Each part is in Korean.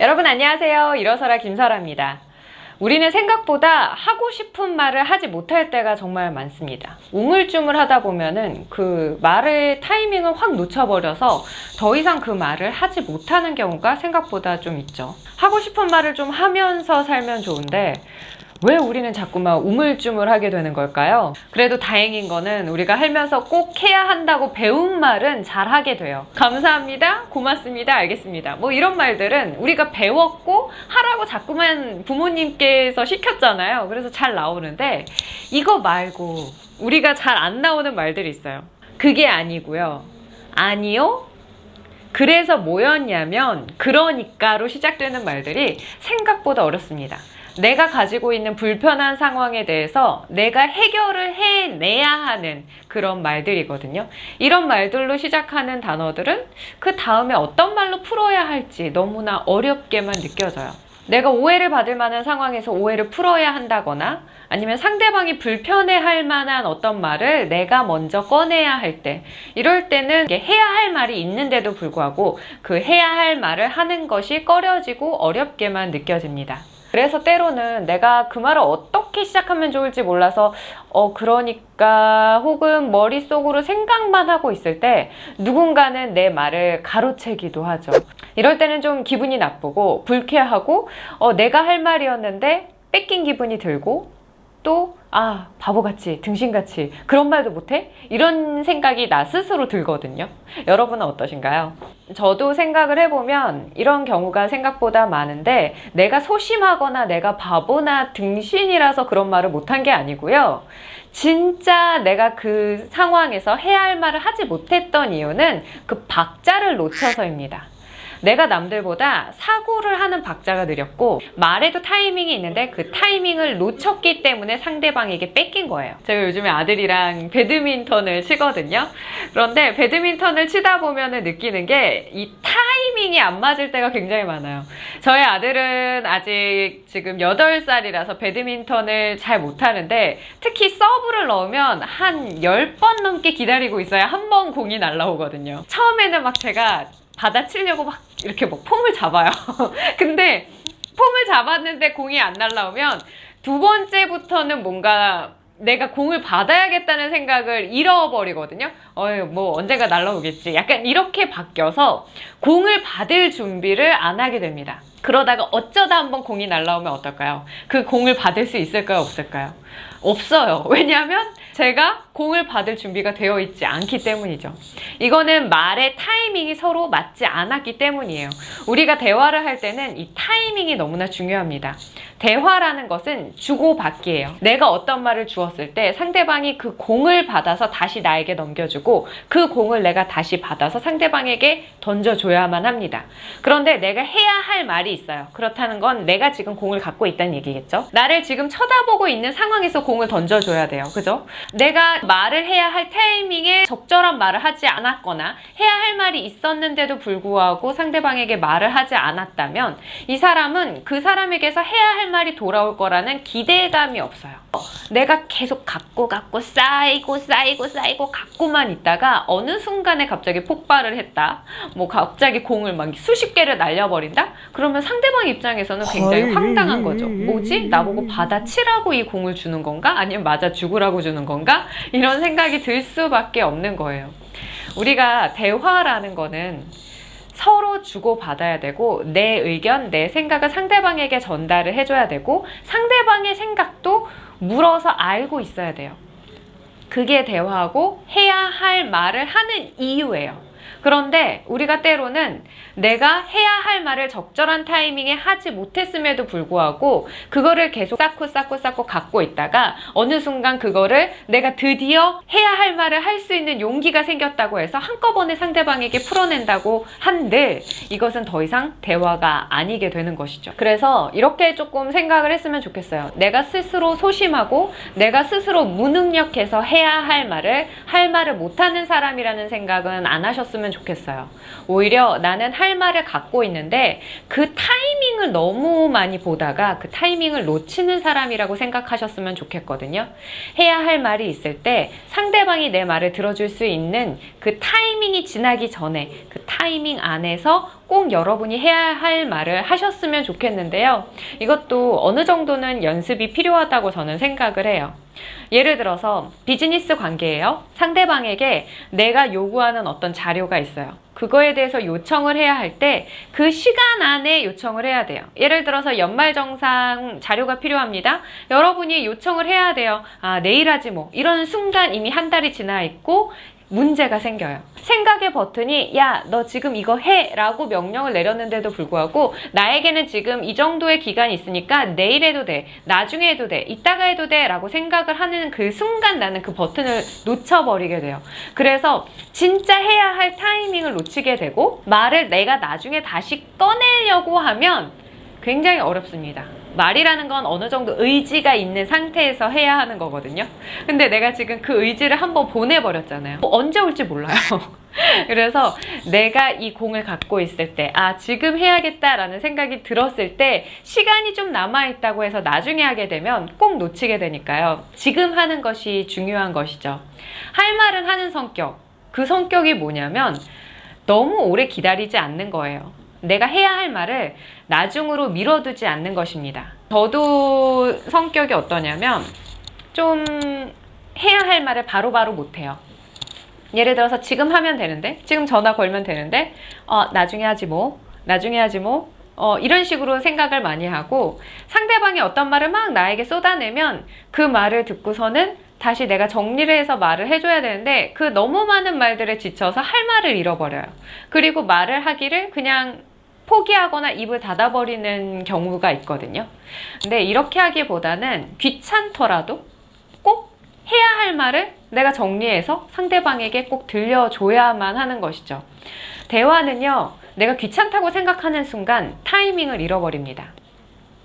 여러분 안녕하세요. 일어서라 김설아입니다. 우리는 생각보다 하고 싶은 말을 하지 못할 때가 정말 많습니다. 우물쭈물 하다 보면은 그 말의 타이밍을 확 놓쳐버려서 더 이상 그 말을 하지 못하는 경우가 생각보다 좀 있죠. 하고 싶은 말을 좀 하면서 살면 좋은데 왜 우리는 자꾸만 우물쭈물하게 되는 걸까요? 그래도 다행인 거는 우리가 살면서 꼭 해야 한다고 배운 말은 잘하게 돼요. 감사합니다. 고맙습니다. 알겠습니다. 뭐 이런 말들은 우리가 배웠고 하라고 자꾸만 부모님께서 시켰잖아요. 그래서 잘 나오는데 이거 말고 우리가 잘 안 나오는 말들이 있어요. 그게 아니고요. 아니요. 그래서 뭐였냐면 그러니까로 시작되는 말들이 생각보다 어렵습니다. 내가 가지고 있는 불편한 상황에 대해서 내가 해결을 해내야 하는 그런 말들이거든요. 이런 말들로 시작하는 단어들은 그 다음에 어떤 말로 풀어야 할지 너무나 어렵게만 느껴져요. 내가 오해를 받을 만한 상황에서 오해를 풀어야 한다거나 아니면 상대방이 불편해할 만한 어떤 말을 내가 먼저 꺼내야 할 때 이럴 때는 해야 할 말이 있는데도 불구하고 그 해야 할 말을 하는 것이 꺼려지고 어렵게만 느껴집니다. 그래서 때로는 내가 그 말을 어떻게 시작하면 좋을지 몰라서 어 그러니까 혹은 머릿속으로 생각만 하고 있을 때 누군가는 내 말을 가로채기도 하죠. 이럴 때는 좀 기분이 나쁘고 불쾌하고 어 내가 할 말이었는데 뺏긴 기분이 들고 또 아, 바보같이, 등신같이 그런 말도 못해? 이런 생각이 나 스스로 들거든요. 여러분은 어떠신가요? 저도 생각을 해보면 이런 경우가 생각보다 많은데 내가 소심하거나 내가 바보나 등신이라서 그런 말을 못한 게 아니고요. 진짜 내가 그 상황에서 해야 할 말을 하지 못했던 이유는 그 박자를 놓쳐서입니다. 내가 남들보다 사고를 하는 박자가 느렸고 말에도 타이밍이 있는데 그 타이밍을 놓쳤기 때문에 상대방에게 뺏긴 거예요. 제가 요즘에 아들이랑 배드민턴을 치거든요. 그런데 배드민턴을 치다 보면 느끼는 게 이 타이밍이 안 맞을 때가 굉장히 많아요. 저희 아들은 아직 지금 8살이라서 배드민턴을 잘 못하는데 특히 서브를 넣으면 한 10번 넘게 기다리고 있어야 한 번 공이 날라오거든요. 처음에는 막 제가 받아치려고 막 이렇게 뭐 폼을 잡아요. 근데 폼을 잡았는데 공이 안 날라오면 두 번째부터는 뭔가 내가 공을 받아야겠다는 생각을 잃어버리거든요. 어이, 뭐 언젠가 날라오겠지. 약간 이렇게 바뀌어서 공을 받을 준비를 안 하게 됩니다. 그러다가 어쩌다 한번 공이 날라오면 어떨까요? 그 공을 받을 수 있을까요? 없을까요? 없어요. 왜냐하면 제가 공을 받을 준비가 되어 있지 않기 때문이죠. 이거는 말의 타이밍이 서로 맞지 않았기 때문이에요. 우리가 대화를 할 때는 이 타이밍이 너무나 중요합니다. 대화라는 것은 주고받기예요. 내가 어떤 말을 주었을 때 상대방이 그 공을 받아서 다시 나에게 넘겨주고 그 공을 내가 다시 받아서 상대방에게 던져줘야만 합니다. 그런데 내가 해야 할 말이 있어요. 그렇다는 건 내가 지금 공을 갖고 있다는 얘기겠죠? 나를 지금 쳐다보고 있는 상황에서 공을 던져줘야 돼요. 그죠? 내가 말을 해야 할 타이밍에 적절한 말을 하지 않았거나 해야 할 말이 있었는데도 불구하고 상대방에게 말을 하지 않았다면 이 사람은 그 사람에게서 해야 할 말이 돌아올 거라는 기대감이 없어요. 내가 계속 갖고 갖고 쌓이고 쌓이고 쌓이고 갖고만 있다가 어느 순간에 갑자기 폭발을 했다. 뭐 갑자기 공을 막 수십 개를 날려버린다? 그러면 상대방 입장에서는 굉장히 황당한 거죠. 뭐지? 나보고 받아치라고 이 공을 주는 건가? 아니면 맞아 죽으라고 주는 건가? 이런 생각이 들 수밖에 없는 거예요. 우리가 대화라는 거는 서로 주고받아야 되고 내 의견, 내 생각을 상대방에게 전달을 해줘야 되고 상대방의 생각도 물어서 알고 있어야 돼요. 그게 대화하고 해야 할 말을 하는 이유예요. 그런데 우리가 때로는 내가 해야 할 말을 적절한 타이밍에 하지 못했음에도 불구하고 그거를 계속 쌓고 쌓고 쌓고 갖고 있다가 어느 순간 그거를 내가 드디어 해야 할 말을 할 수 있는 용기가 생겼다고 해서 한꺼번에 상대방에게 풀어낸다고 한들 이것은 더 이상 대화가 아니게 되는 것이죠. 그래서 이렇게 조금 생각을 했으면 좋겠어요. 내가 스스로 소심하고 내가 스스로 무능력해서 해야 할 말을 할 말을 못하는 사람이라는 생각은 안 하셨으면 좋겠어요. 오히려 나는 할 말을 갖고 있는데 그 타이밍을 너무 많이 보다가 그 타이밍을 놓치는 사람이라고 생각하셨으면 좋겠거든요. 해야 할 말이 있을 때 상대방이 내 말을 들어줄 수 있는 그 타이밍이 지나기 전에 그 타이밍 안에서 꼭 여러분이 해야 할 말을 하셨으면 좋겠는데요. 이것도 어느 정도는 연습이 필요하다고 저는 생각을 해요. 예를 들어서 비즈니스 관계예요. 상대방에게 내가 요구하는 어떤 자료가 있어요. 그거에 대해서 요청을 해야 할 때 그 시간 안에 요청을 해야 돼요. 예를 들어서 연말정산 자료가 필요합니다. 여러분이 요청을 해야 돼요. 아, 내일 하지 뭐. 이런 순간 이미 한 달이 지나 있고 문제가 생겨요. 생각의 버튼이 야, 너 지금 이거 해! 라고 명령을 내렸는데도 불구하고 나에게는 지금 이 정도의 기간이 있으니까 내일 해도 돼. 나중에 해도 돼. 이따가 해도 돼. 라고 생각을 하는 그 순간 나는 그 버튼을 놓쳐버리게 돼요. 그래서 진짜 해야 할 타이밍을 놓치게 되고 말을 내가 나중에 다시 꺼내려고 하면 굉장히 어렵습니다. 말이라는 건 어느 정도 의지가 있는 상태에서 해야 하는 거거든요. 근데 내가 지금 그 의지를 한번 보내버렸잖아요. 뭐 언제 올지 몰라요. 그래서 내가 이 공을 갖고 있을 때, 아, 지금 해야겠다라는 생각이 들었을 때, 시간이 좀 남아있다고 해서 나중에 하게 되면 꼭 놓치게 되니까요. 지금 하는 것이 중요한 것이죠. 할 말은 하는 성격. 그 성격이 뭐냐면, 너무 오래 기다리지 않는 거예요. 내가 해야 할 말을 나중으로 미뤄두지 않는 것입니다. 저도 성격이 어떠냐면 좀 해야 할 말을 바로 바로 못해요. 예를 들어서 지금 하면 되는데, 지금 전화 걸면 되는데, 어, 나중에 하지 뭐, 나중에 하지 뭐, 어, 이런 식으로 생각을 많이 하고 상대방이 어떤 말을 막 나에게 쏟아내면 그 말을 듣고서는 다시 내가 정리를 해서 말을 해줘야 되는데 그 너무 많은 말들에 지쳐서 할 말을 잃어버려요. 그리고 말을 하기를 그냥 포기하거나 입을 닫아버리는 경우가 있거든요. 근데 이렇게 하기보다는 귀찮더라도 꼭 해야 할 말을 내가 정리해서 상대방에게 꼭 들려줘야만 하는 것이죠. 대화는요, 내가 귀찮다고 생각하는 순간 타이밍을 잃어버립니다.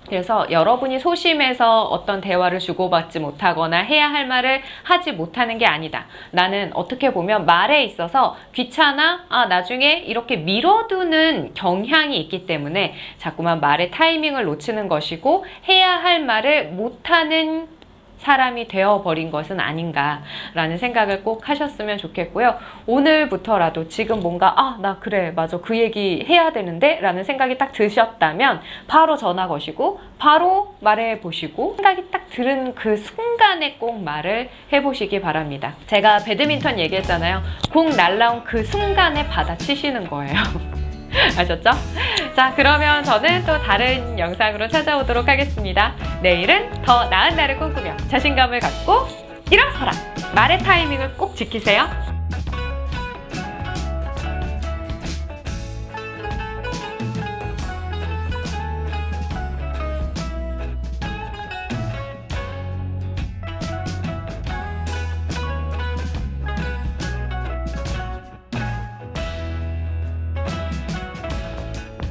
그래서 여러분이 소심해서 어떤 대화를 주고받지 못하거나 해야 할 말을 하지 못하는 게 아니다. 나는 어떻게 보면 말에 있어서 귀찮아, 아, 나중에 이렇게 미뤄두는 경향이 있기 때문에 자꾸만 말의 타이밍을 놓치는 것이고 해야 할 말을 못하는 사람이 되어버린 것은 아닌가라는 생각을 꼭 하셨으면 좋겠고요. 오늘부터라도 지금 뭔가 아, 나 그래, 맞아. 그 얘기 해야 되는데? 라는 생각이 딱 드셨다면 바로 전화 거시고 바로 말해 보시고 생각이 딱 들은 그 순간에 꼭 말을 해보시기 바랍니다. 제가 배드민턴 얘기했잖아요. 공 날라온 그 순간에 받아치시는 거예요. 아셨죠? 자, 그러면 저는 또 다른 영상으로 찾아오도록 하겠습니다. 내일은 더 나은 날을 꿈꾸며 자신감을 갖고 일어서라! 말의 타이밍을 꼭 지키세요.